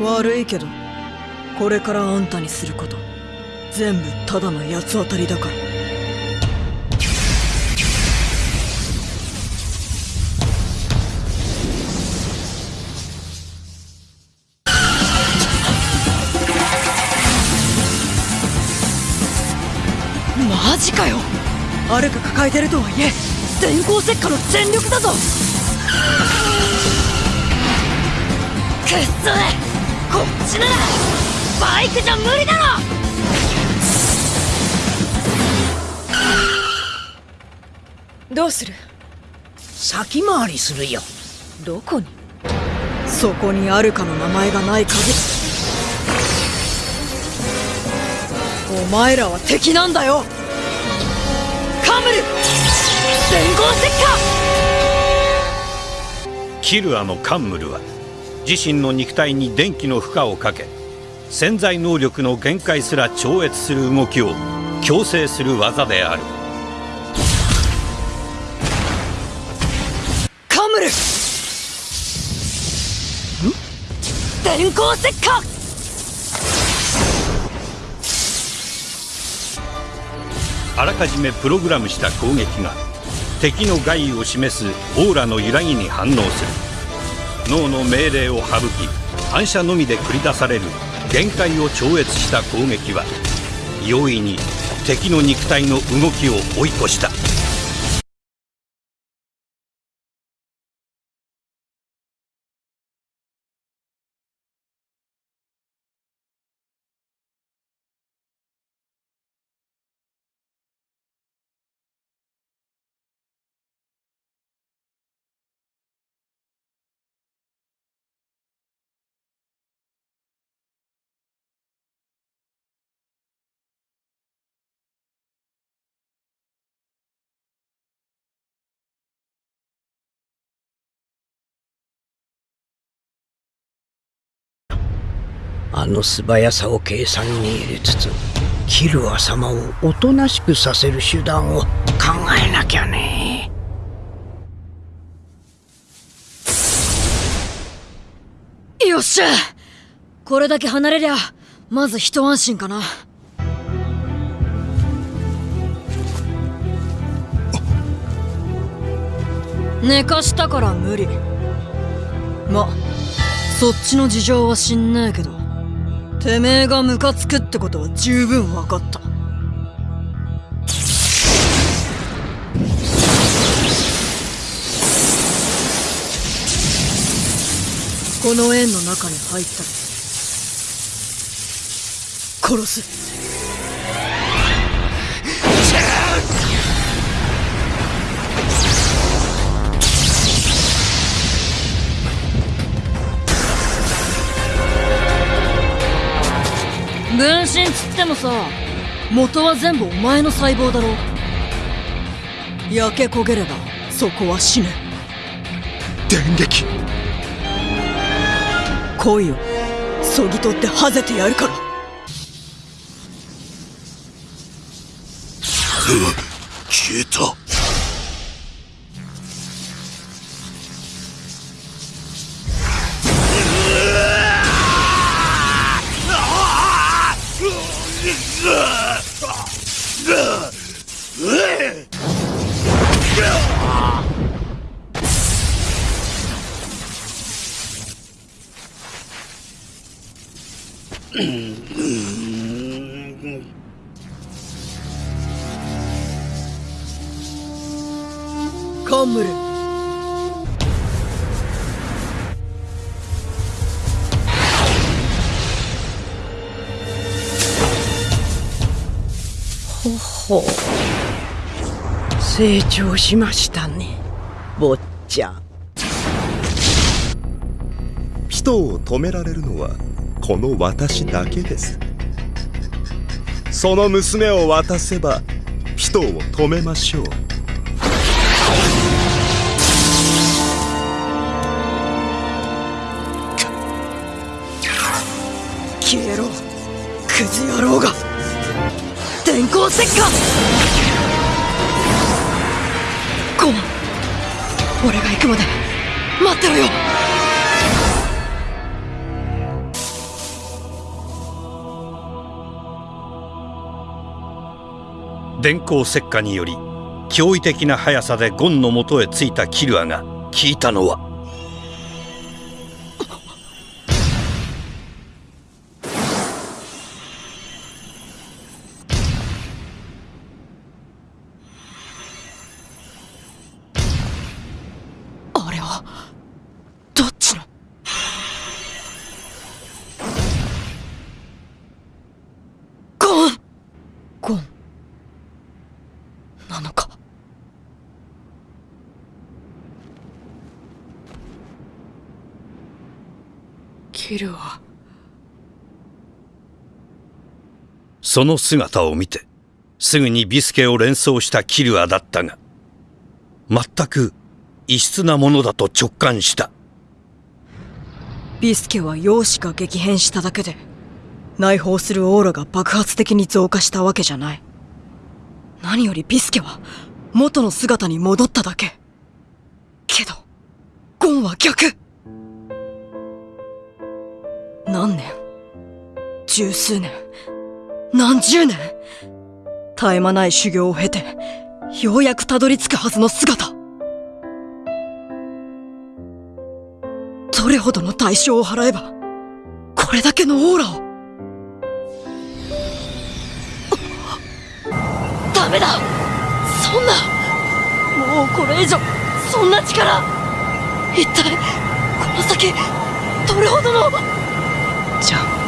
悪いけどこれからあんたにすること全部ただの八つ当たりだから。マジかよ。アルカ抱えてるとはいえ電光石火の全力だぞ。くっそこっちならバイクじゃ無理だろ！どうする？先回りするよ。どこに？そこにアルカの名前がない限り。お前らは敵なんだよ。カムル！電光石火キルアのカンムルは自身の肉体に電気の負荷をかけ潜在能力の限界すら超越する動きを強制する技である。カムル！電光石火！あらかじめプログラムした攻撃が敵の害を示すオーラの揺らぎに反応する脳の命令を省き反射のみで繰り出される限界を超越した攻撃は容易に敵の肉体の動きを追い越した。あの素早さを計算に入れつつキルア様をおとなしくさせる手段を考えなきゃね。よっしゃ。これだけ離れりゃまず一安心かな。寝かしたから無理。まそっちの事情は知んねえけど。てめえがムカつくってことは十分分かった。この円の中に入ったら殺す。分身つってもさ元は全部お前の細胞だろ。焼け焦げればそこは死ぬ電撃。来いよそぎ取ってはぜてやるから。消えたカンムルほほう成長しましたね。坊ちゃん。人を止められるのはこの私だけです。その娘を渡せば人を止めましょう。消えろ。クズ野郎が。電光石火。ゴマ俺が行くまで待ってろよ。電光石火により驚異的な速さでゴンのもとへ着いたキルアが聞いたのは。あれはどっちの？ゴン。ゴンなのかキルは？その姿を見てすぐにビスケを連想したキルアだったが全く異質なものだと直感した。ビスケは容姿が激変しただけで内包するオーラが爆発的に増加したわけじゃない。何よりビスケは元の姿に戻っただけ。けどゴンは逆何年？十数年？何十年？絶え間ない修行を経てようやくたどり着くはずの姿。どれほどの代償を払えばこれだけのオーラを。ダメだ！そんな！もうこれ以上そんな力！一体この先どれほどのじゃ